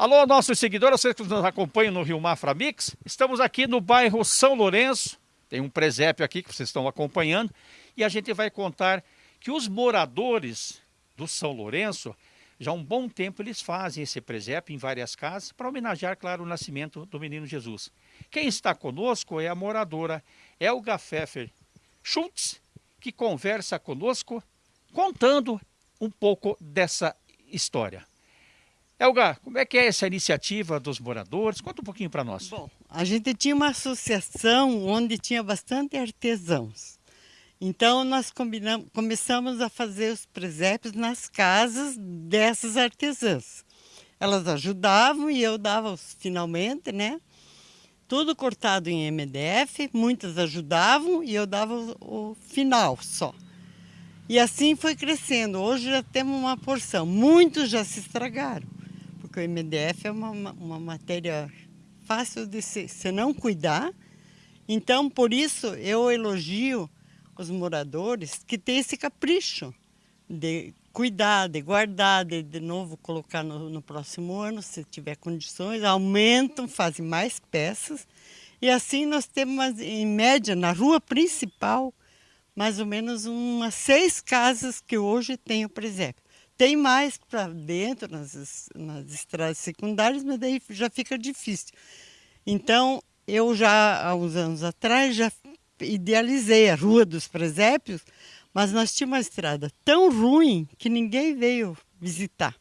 Alô, nossos seguidores, vocês que nos acompanham no Rio Mafra Mix, estamos aqui no bairro São Lourenço, tem um presépio aqui que vocês estão acompanhando, e a gente vai contar que os moradores do São Lourenço, já há um bom tempo eles fazem esse presépio em várias casas para homenagear, claro, o nascimento do menino Jesus. Quem está conosco é a moradora Elga Pfeffer Schultz, que conversa conosco contando um pouco dessa história. Elga, como é que é essa iniciativa dos moradores? Conta um pouquinho para nós. Bom, a gente tinha uma associação onde tinha bastante artesãos. Então nós começamos a fazer os presépios nas casas dessas artesãs. Elas ajudavam e eu dava os finalmente, né? Tudo cortado em MDF, muitas ajudavam e eu dava o, o final só. E assim foi crescendo. Hoje já temos uma porção. Muitos já se estragaram, porque o MDF é uma, uma matéria fácil de se, se não cuidar. Então, por isso, eu elogio os moradores que têm esse capricho de cuidar, de guardar, de de novo colocar no, no próximo ano, se tiver condições, aumentam, fazem mais peças. E assim nós temos, em média, na rua principal, mais ou menos umas seis casas que hoje têm o presépio. Tem mais para dentro, nas, nas estradas secundárias, mas daí já fica difícil. Então, eu já, há uns anos atrás, já idealizei a Rua dos Presépios, mas nós tínhamos uma estrada tão ruim que ninguém veio visitar.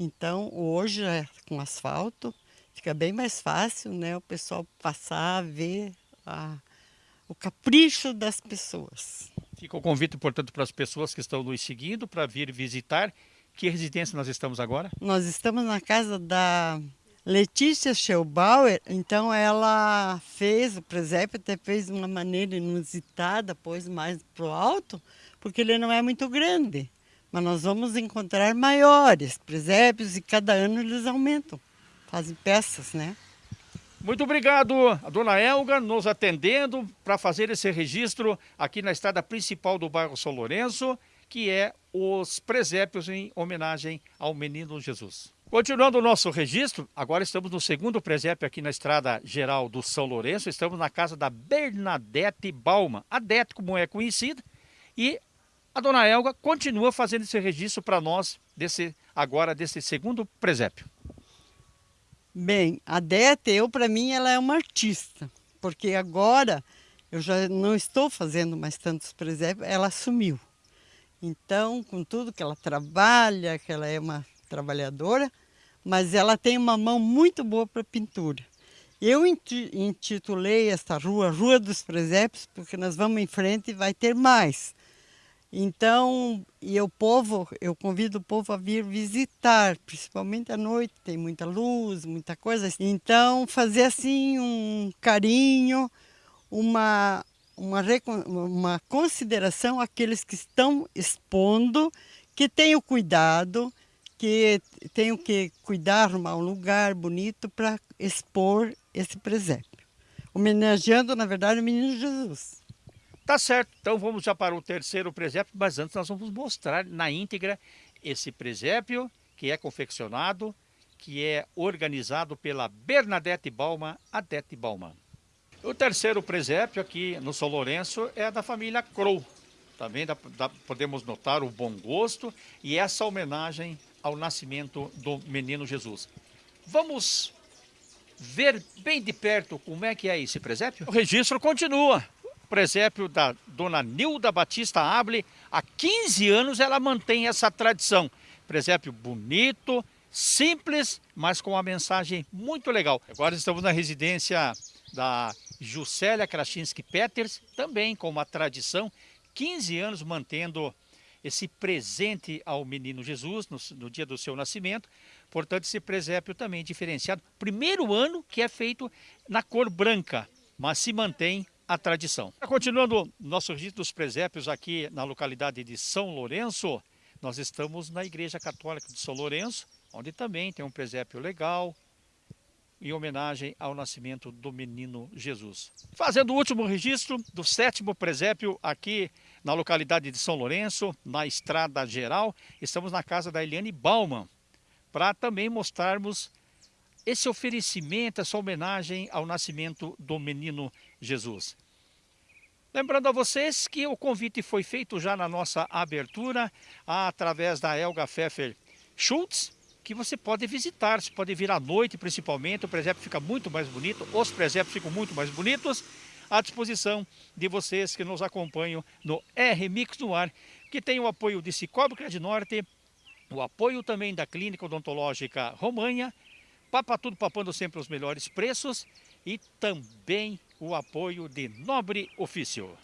Então, hoje, é com asfalto, fica bem mais fácil né, o pessoal passar, ver a, o capricho das pessoas. Fica o convite, portanto, para as pessoas que estão nos seguindo para vir visitar. Que residência nós estamos agora? Nós estamos na casa da Letícia Schellbauer, então ela fez o presépio, até fez de uma maneira inusitada, pôs mais para o alto, porque ele não é muito grande. Mas nós vamos encontrar maiores presépios e cada ano eles aumentam, fazem peças, né? Muito obrigado, a dona Elga, nos atendendo para fazer esse registro aqui na estrada principal do bairro São Lourenço, que é os presépios em homenagem ao menino Jesus. Continuando o nosso registro, agora estamos no segundo presépio aqui na Estrada Geral do São Lourenço. Estamos na casa da Bernadette Balma, a Dete como é conhecida, e a dona Elga continua fazendo esse registro para nós desse agora desse segundo presépio. Bem, a Dete, eu para mim ela é uma artista, porque agora eu já não estou fazendo mais tantos presépios, ela assumiu. Então, com tudo que ela trabalha, que ela é uma trabalhadora, mas ela tem uma mão muito boa para pintura. Eu intitulei esta rua Rua dos Presépios, porque nós vamos em frente e vai ter mais. Então, e o povo, eu convido o povo a vir visitar, principalmente à noite, tem muita luz, muita coisa. Então, fazer assim um carinho, uma, uma, uma consideração àqueles que estão expondo, que tenham cuidado, que tenho que cuidar, arrumar um lugar bonito para expor esse presépio. Homenageando, na verdade, o menino Jesus. Tá certo, então vamos já para o terceiro presépio, mas antes nós vamos mostrar na íntegra esse presépio que é confeccionado, que é organizado pela Bernadette Balma, Adete Balma. O terceiro presépio aqui no São Lourenço é da família Crow. Também dá, dá, podemos notar o bom gosto e essa homenagem ao nascimento do menino Jesus. Vamos ver bem de perto como é que é esse presépio? O registro continua. Presépio da dona Nilda Batista Able, há 15 anos ela mantém essa tradição. Presépio bonito, simples, mas com uma mensagem muito legal. Agora estamos na residência da Juscelia Krasinski Peters, também com uma tradição, 15 anos mantendo esse presente ao menino Jesus no, no, dia do seu nascimento. Portanto, esse presépio também diferenciado. Primeiro ano que é feito na cor branca, mas se mantém a tradição. Continuando nosso registro dos presépios aqui na localidade de São Lourenço, nós estamos na Igreja Católica de São Lourenço, onde também tem um presépio legal, em homenagem ao nascimento do menino Jesus. Fazendo o último registro do sétimo presépio aqui na localidade de São Lourenço, na Estrada Geral. Estamos na casa da Eliane Bauman, para também mostrarmos esse oferecimento, essa homenagem ao nascimento do menino Jesus. Lembrando a vocês que o convite foi feito já na nossa abertura, através da Elga Pfeffer Schultz, que você pode visitar, você pode vir à noite principalmente, o presépio fica muito mais bonito, os presépios ficam muito mais bonitos, à disposição de vocês que nos acompanham no R-Mix no ar, que tem o apoio de Cicobi Crédito Norte, o apoio também da Clínica Odontológica Romanha, Papa Tudo papando sempre os melhores preços e também o apoio de Nobre Ofício.